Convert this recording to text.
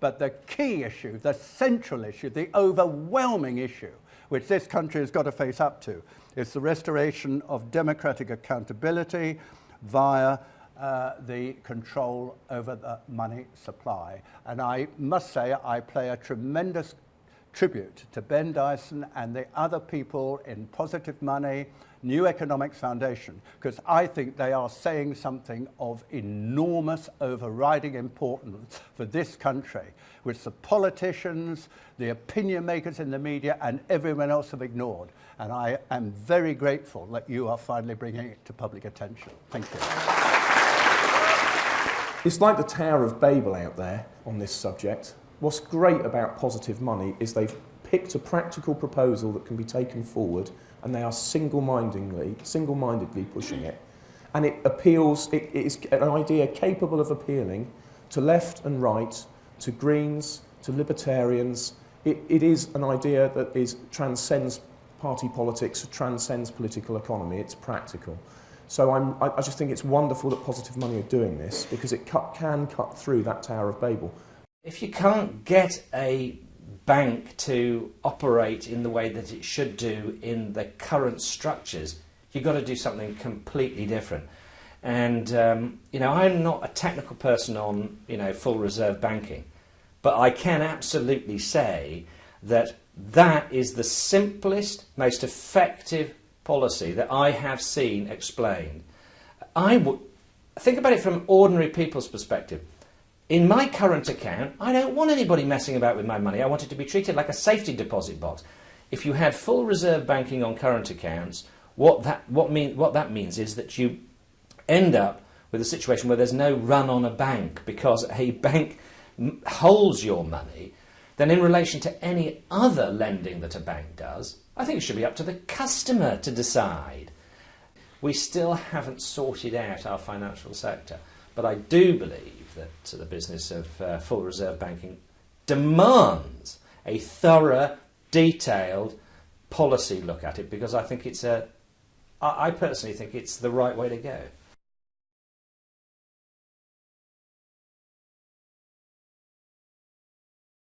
But the key issue, the central issue, the overwhelming issue, which this country has got to face up to, is the restoration of democratic accountability via uh, the control over the money supply. And I must say I play a tremendous tribute to Ben Dyson and the other people in Positive Money, New Economics Foundation, because I think they are saying something of enormous overriding importance for this country, which the politicians, the opinion makers in the media and everyone else have ignored. And I am very grateful that you are finally bringing it to public attention. Thank you. It's like the Tower of Babel out there on this subject. What's great about positive money is they've picked a practical proposal that can be taken forward and they are single-mindedly single-mindedly pushing it. And it appeals, it, it is an idea capable of appealing to left and right, to Greens, to libertarians. It, it is an idea that is, transcends party politics, transcends political economy, it's practical. So I'm, I, I just think it's wonderful that Positive Money are doing this because it cut, can cut through that Tower of Babel. If you can't get a bank to operate in the way that it should do in the current structures, you've got to do something completely different. And, um, you know, I'm not a technical person on, you know, full reserve banking, but I can absolutely say that that is the simplest, most effective policy that I have seen explained. I would think about it from ordinary people's perspective. In my current account, I don't want anybody messing about with my money. I want it to be treated like a safety deposit box. If you had full reserve banking on current accounts, what that, what mean, what that means is that you end up with a situation where there's no run on a bank because a bank holds your money, then in relation to any other lending that a bank does, I think it should be up to the customer to decide. We still haven't sorted out our financial sector, but I do believe that the business of uh, full reserve banking demands a thorough, detailed policy look at it because I think it's a, I personally think it's the right way to go.